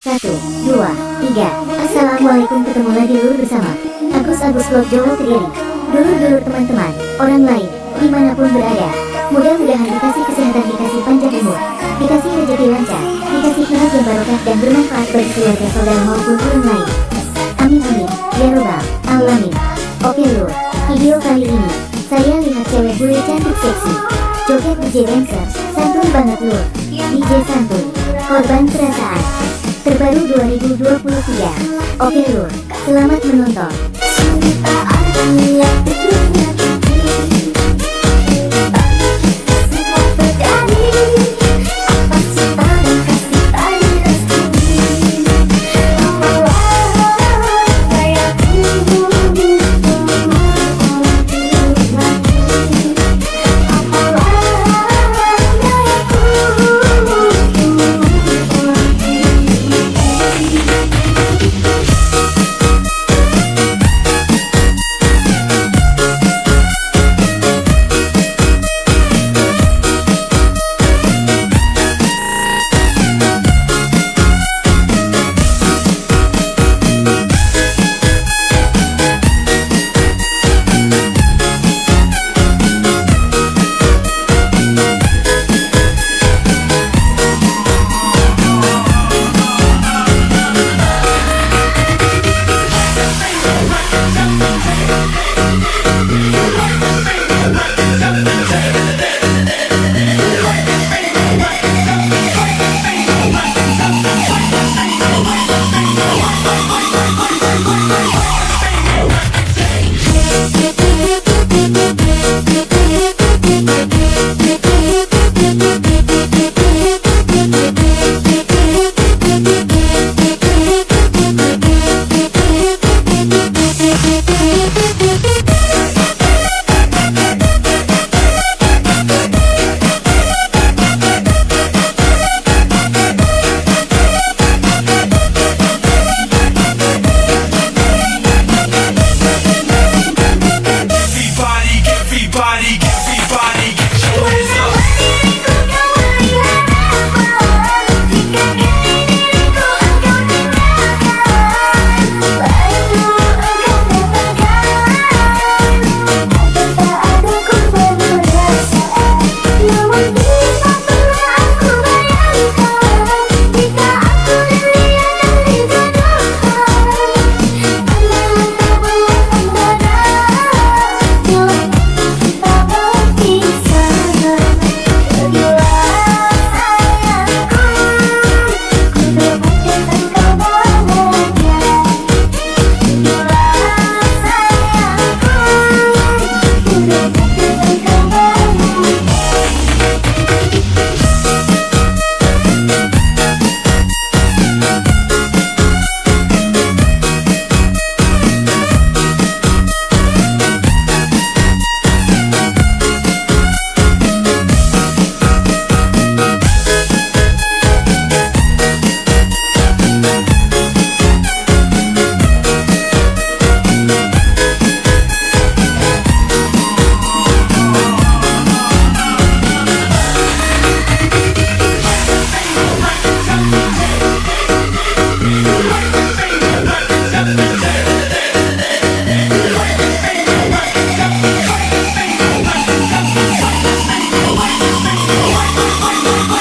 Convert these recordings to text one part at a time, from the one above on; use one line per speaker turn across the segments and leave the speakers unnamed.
Satu, dua, tiga. Assalamualaikum ketemu lagi lur bersama Agus Agus Vlog Jawa Kediri. Dulur-dulur teman-teman, orang lain, di mana pun berada. Mudah-mudahan dikasih kesehatan, dikasih panjang umur, dikasih rezeki lancar, dikasih keluarga barokah dan bermanfaat bagi keluarga saudara maupun orang lain. Amin amin, ya robbal alamin. Oke lur, video kali ini saya lihat cewek bule cantik seksi, joget DJ dancer, santun banget lur. DJ santun, korban perasaan. Terbaru 2023. Oke lur, selamat menonton.
Thank
Oh.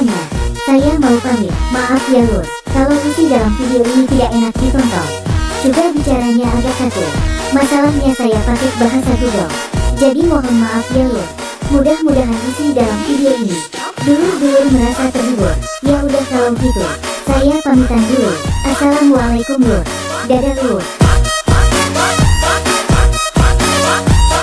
Semuanya, saya mau pamit. Maaf ya lur, kalau isi dalam video ini tidak enak ditonton. Juga bicaranya agak kaku. Masalahnya saya pakai bahasa Google. Jadi mohon maaf ya lur. Mudah-mudahan isi dalam video ini dulur-dulur merasa terhibur. Ya udah kalau gitu, saya pamitan dulu. Assalamualaikum lur. Dadah lur.